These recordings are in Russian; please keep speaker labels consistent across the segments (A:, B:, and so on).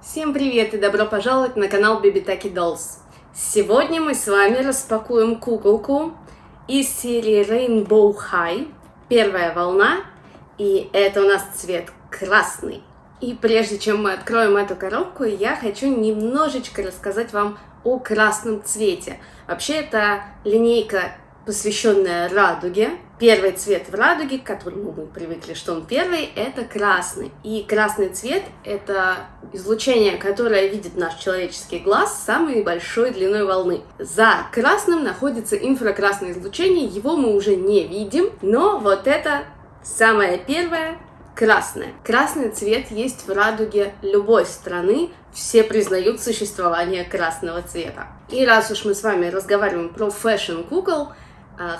A: Всем привет и добро пожаловать на канал Taki Dolls. Сегодня мы с вами распакуем куколку из серии Rainbow High, первая волна, и это у нас цвет красный. И прежде чем мы откроем эту коробку, я хочу немножечко рассказать вам о красном цвете. Вообще это линейка посвященная радуге. Первый цвет в радуге, к которому мы привыкли, что он первый, это красный. И красный цвет — это излучение, которое видит наш человеческий глаз самой большой длиной волны. За красным находится инфракрасное излучение, его мы уже не видим, но вот это самое первое красное. Красный цвет есть в радуге любой страны, все признают существование красного цвета. И раз уж мы с вами разговариваем про фэшн-кукол,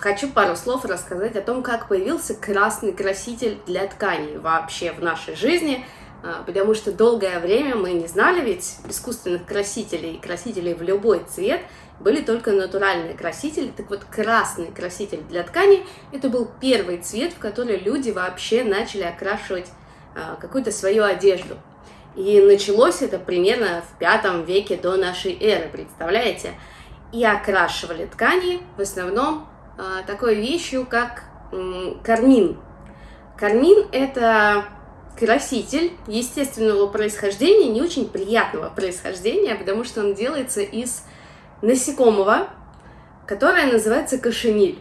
A: хочу пару слов рассказать о том, как появился красный краситель для тканей вообще в нашей жизни, а, потому что долгое время мы не знали ведь искусственных красителей, красителей в любой цвет, были только натуральные красители. Так вот, красный краситель для ткани – это был первый цвет, в который люди вообще начали окрашивать а, какую-то свою одежду. И началось это примерно в пятом веке до нашей эры, представляете? И окрашивали ткани в основном а, такой вещью, как кармин. Кармин – это краситель естественного происхождения, не очень приятного происхождения, потому что он делается из насекомого, которое называется кошениль.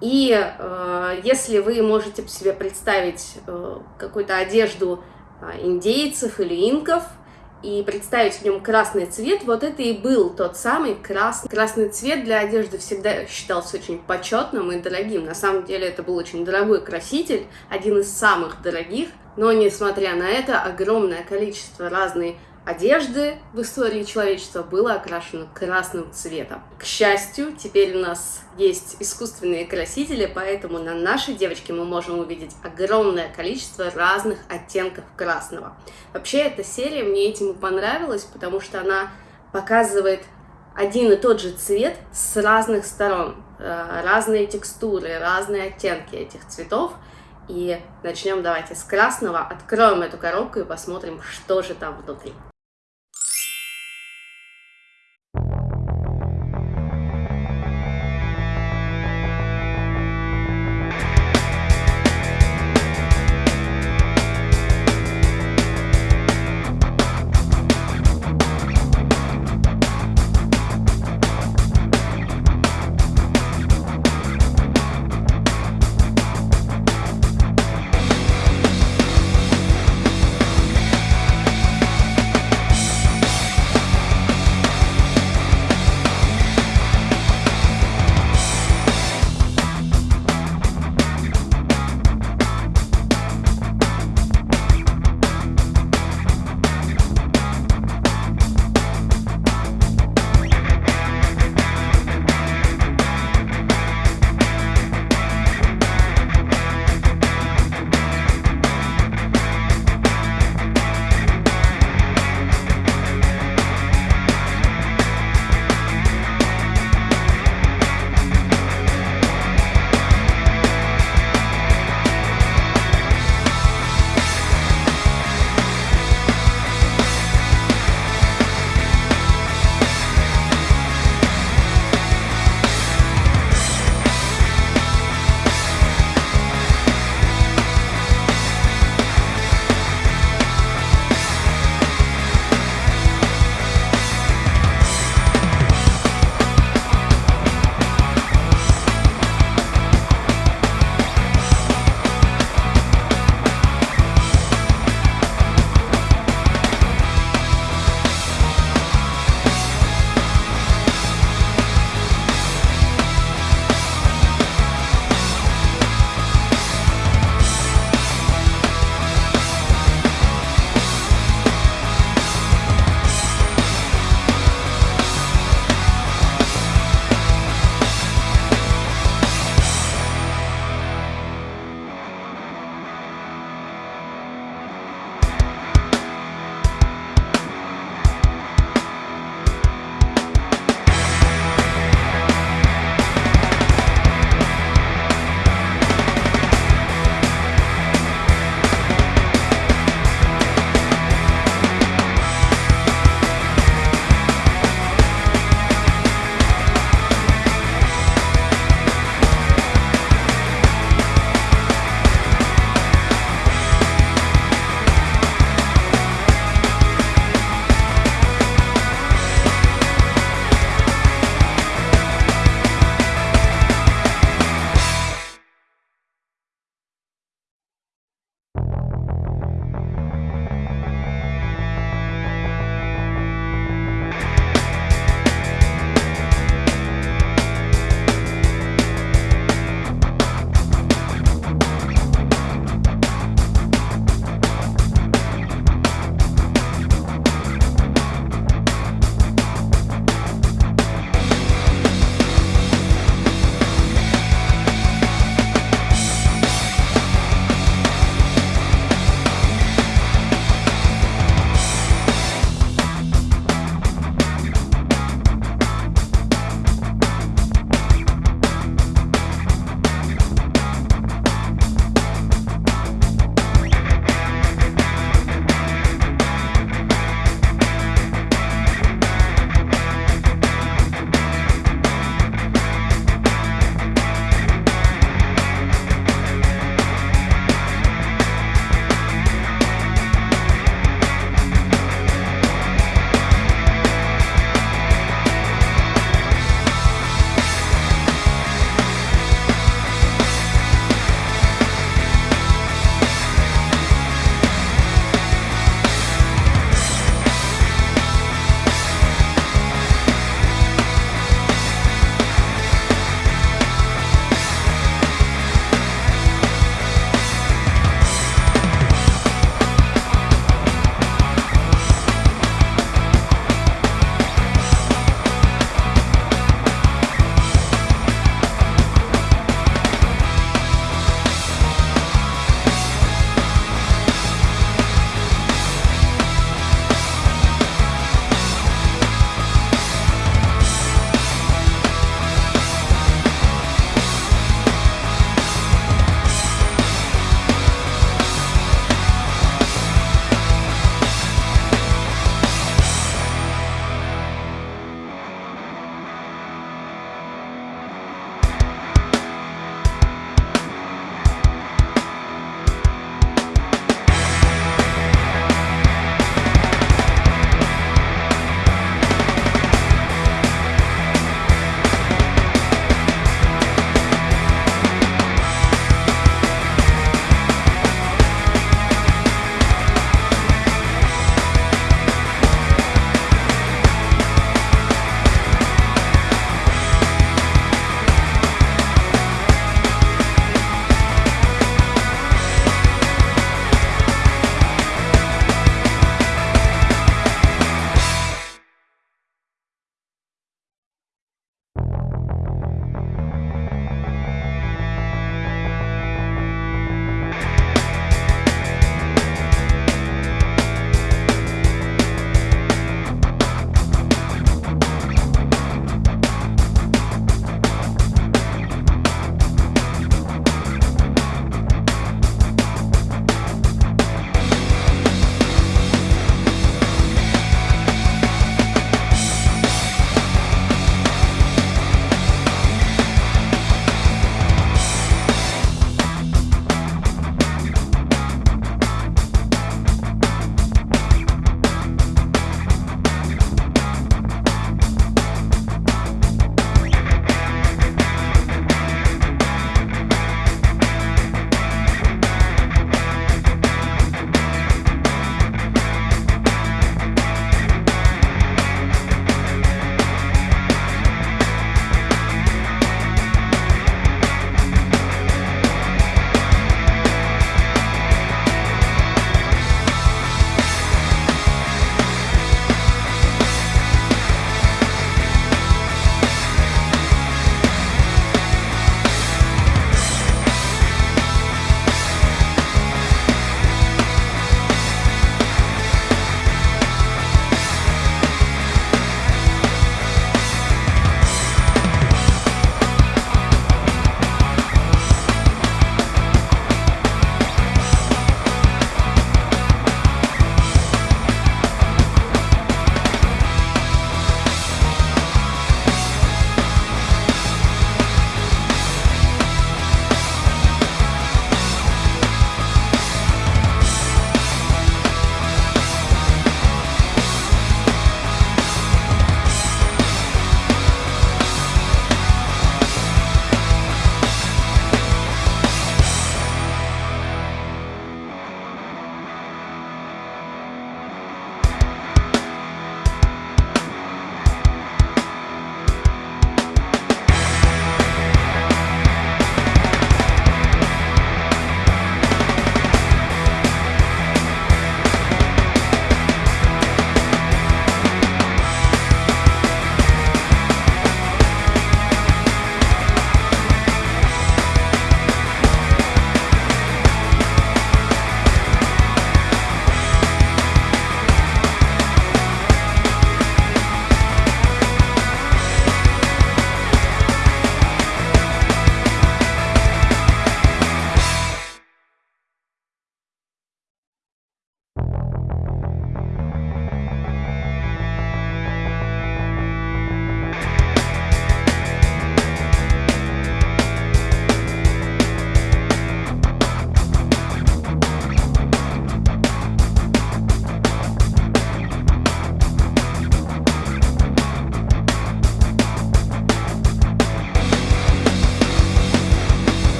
A: И э, если вы можете себе представить э, какую-то одежду э, индейцев или инков, и представить в нем красный цвет, вот это и был тот самый красный. Красный цвет для одежды всегда считался очень почетным и дорогим. На самом деле это был очень дорогой краситель, один из самых дорогих, но несмотря на это огромное количество разной одежды в истории человечества было окрашено красным цветом. К счастью, теперь у нас есть искусственные красители, поэтому на нашей девочке мы можем увидеть огромное количество разных оттенков красного. Вообще, эта серия мне этим и понравилась, потому что она показывает один и тот же цвет с разных сторон, э, разные текстуры, разные оттенки этих цветов. И начнем давайте с красного, откроем эту коробку и посмотрим, что же там внутри.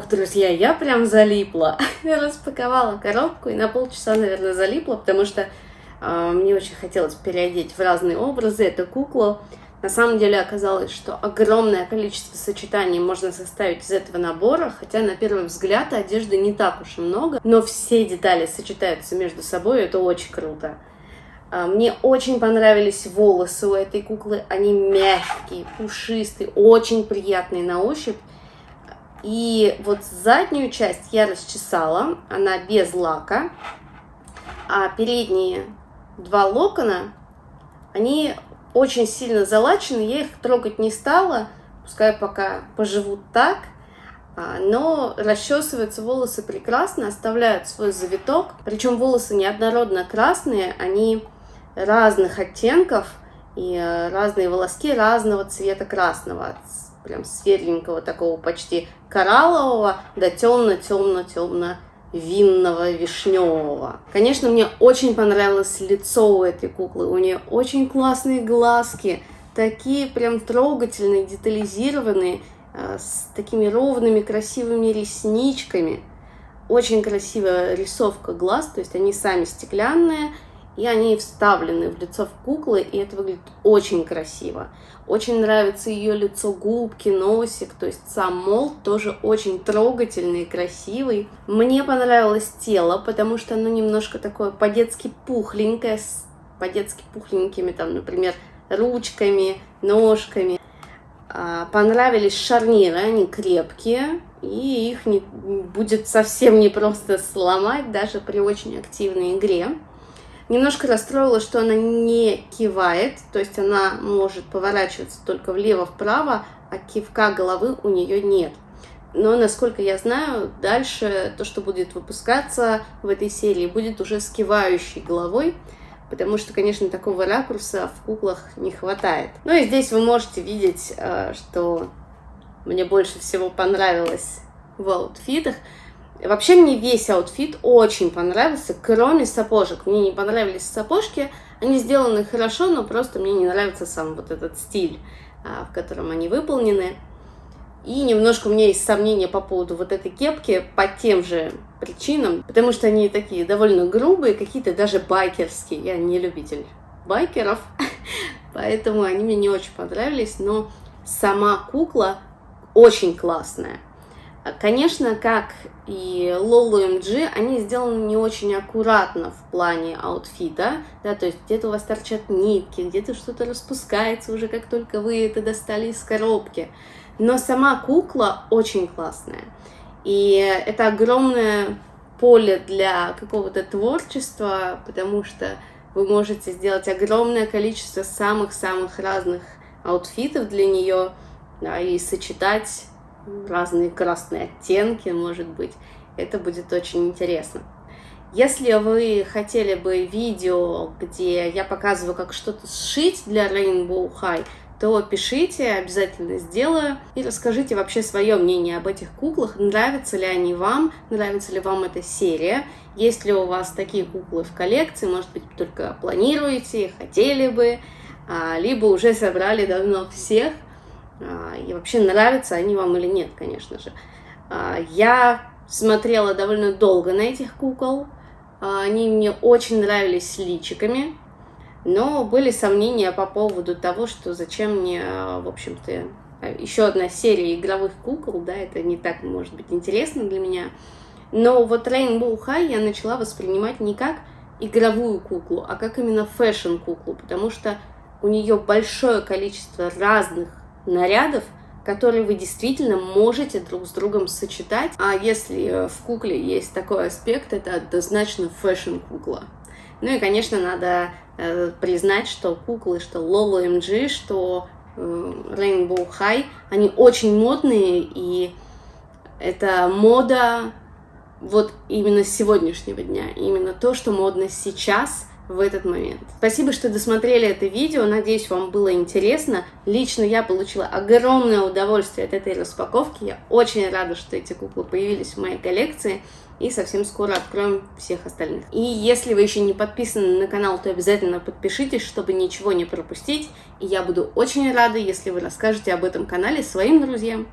A: Ох, друзья, я прям залипла. Я распаковала коробку и на полчаса, наверное, залипла, потому что э, мне очень хотелось переодеть в разные образы эту куклу. На самом деле оказалось, что огромное количество сочетаний можно составить из этого набора, хотя на первый взгляд одежды не так уж и много, но все детали сочетаются между собой, и это очень круто. А, мне очень понравились волосы у этой куклы, они мягкие, пушистые, очень приятные на ощупь. И вот заднюю часть я расчесала, она без лака, а передние два локона, они очень сильно залачены, я их трогать не стала, пускай пока поживут так, а, но расчесываются волосы прекрасно, оставляют свой завиток, причем волосы неоднородно красные, они разных оттенков, и э, разные волоски разного цвета красного, прям светленького такого почти кораллового до темно-темно-темно винного, вишневого. Конечно, мне очень понравилось лицо у этой куклы. У нее очень классные глазки, такие прям трогательные, детализированные, э, с такими ровными, красивыми ресничками. Очень красивая рисовка глаз, то есть они сами стеклянные, и они вставлены в лицо в куклы, и это выглядит очень красиво. Очень нравится ее лицо, губки, носик, то есть сам молд тоже очень трогательный, красивый. Мне понравилось тело, потому что оно немножко такое по-детски пухленькое, с по-детски пухленькими, там, например, ручками, ножками. А, понравились шарниры, они крепкие, и их не, будет совсем не просто сломать, даже при очень активной игре. Немножко расстроила, что она не кивает, то есть она может поворачиваться только влево-вправо, а кивка головы у нее нет. Но, насколько я знаю, дальше то, что будет выпускаться в этой серии, будет уже с кивающей головой, потому что, конечно, такого ракурса в куклах не хватает. Ну и здесь вы можете видеть, э, что мне больше всего понравилось в аутфитах – Вообще мне весь аутфит очень понравился, кроме сапожек. Мне не понравились сапожки, они сделаны хорошо, но просто мне не нравится сам вот этот стиль, а, в котором они выполнены. И немножко у меня есть сомнения по поводу вот этой кепки по тем же причинам, потому что они такие довольно грубые, какие-то даже байкерские. Я не любитель байкеров, поэтому они мне не очень понравились, но сама кукла очень классная. Конечно, как и Лолу MG, они сделаны не очень аккуратно в плане аутфита, да, то есть где-то у вас торчат нитки, где-то что-то распускается уже, как только вы это достали из коробки. Но сама кукла очень классная. И это огромное поле для какого-то творчества, потому что вы можете сделать огромное количество самых-самых разных аутфитов для нее, да, и сочетать разные красные оттенки, может быть. Это будет очень интересно. Если вы хотели бы видео, где я показываю, как что-то сшить для Rainbow High, то пишите, обязательно сделаю. И расскажите вообще свое мнение об этих куклах. Нравятся ли они вам? Нравится ли вам эта серия? Есть ли у вас такие куклы в коллекции? Может быть, только планируете, хотели бы, а, либо уже собрали давно всех. А, и вообще нравятся они вам или нет, конечно же. А, я смотрела довольно долго на этих кукол, а, они мне очень нравились с личиками, но были сомнения по поводу того, что зачем мне, в общем-то, еще одна серия игровых кукол, да, это не так, может быть, интересно для меня. Но вот Rainbow High я начала воспринимать не как игровую куклу, а как именно фэшн-куклу, потому что у нее большое количество разных нарядов, которые вы действительно можете друг с другом сочетать. А если в кукле есть такой аспект, это однозначно фэшн-кукла. Ну и, конечно, надо э, признать, что куклы, что LOL OMG, что э, Rainbow High, они очень модные, и это мода вот именно сегодняшнего дня, именно то, что модно сейчас – в этот момент. Спасибо, что досмотрели это видео, надеюсь, вам было интересно. Лично я получила огромное удовольствие от этой распаковки, я очень рада, что эти куклы появились в моей коллекции, и совсем скоро откроем всех остальных. И если вы еще не подписаны на канал, то обязательно подпишитесь, чтобы ничего не пропустить, и я буду очень рада, если вы расскажете об этом канале своим друзьям.